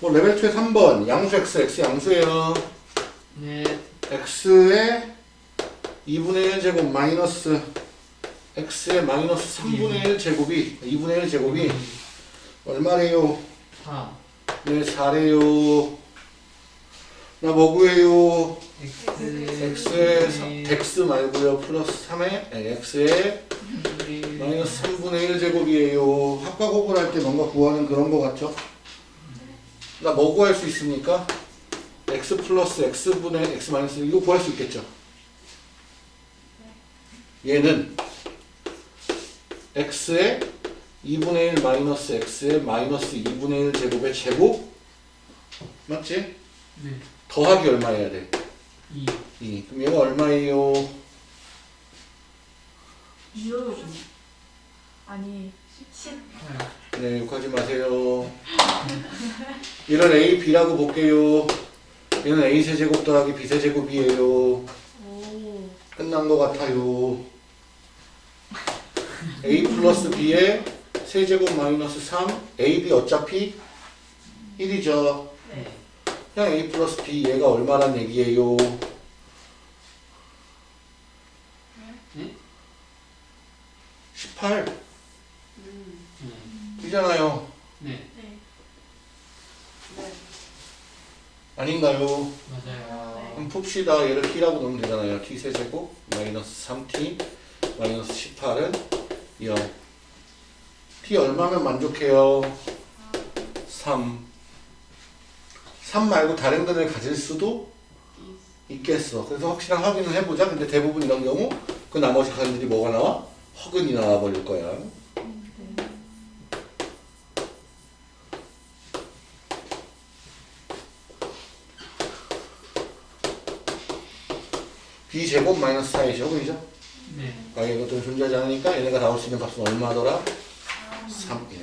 뭐 레벨 2의 3번 양수 x x 양수예요 네. x의 2분의 1 제곱 마이너스 x의 마이너스 3분의 1 제곱이 2분의 1 제곱이 얼마래요? 4. 네 4래요 나뭐 구해요? X. x의 사- x 말고요 플러스 3의 x의 마이너스 3분의 1 제곱이에요 합과 곱을 할 때 뭔가 구하는 그런 거 같죠? 나 뭐 구할 수 있습니까? x 플러스 x분의 x 마이너스 이거 구할 수 있겠죠? 얘는 x의 2분의 1 마이너스 x의 마이너스 2분의 1 제곱의 제곱 맞지? 네. 더하기 얼마 해야 돼? 2. 2 그럼 얘가 얼마예요? 유 아니 10 8. 네, 욕하지 마세요. 얘는 A, B라고 볼게요. 얘는 A 세제곱 더하기 B 세제곱이에요. 오 끝난 것 같아요. A 플러스 B의 세제곱 마이너스 3, A, B 어차피 1이죠. 네. 그냥 A 플러스 B 얘가 얼마란 얘기예요? 네? 18 네. 이잖아요. 네. 네. 아닌가요? 맞아요. 그럼 풉시다. 얘를 t라고 넣으면 되잖아요. t 세제곱 마이너스 3t 마이너스 18은 0. t 얼마면 만족해요? 3. 3 말고 다른 근을 가질 수도 있겠어. 그래서 확실한 확인을 해보자. 근데 대부분 이런 경우 그 나머지 근들이 뭐가 나와? 허근이 나와버릴 거야. b제곱 마이너스 4의 제곱이죠. 네. 아, 이것들은 존재하지 않으니까 얘네가 나올 수 있는 값은 얼마더라? 3이네요.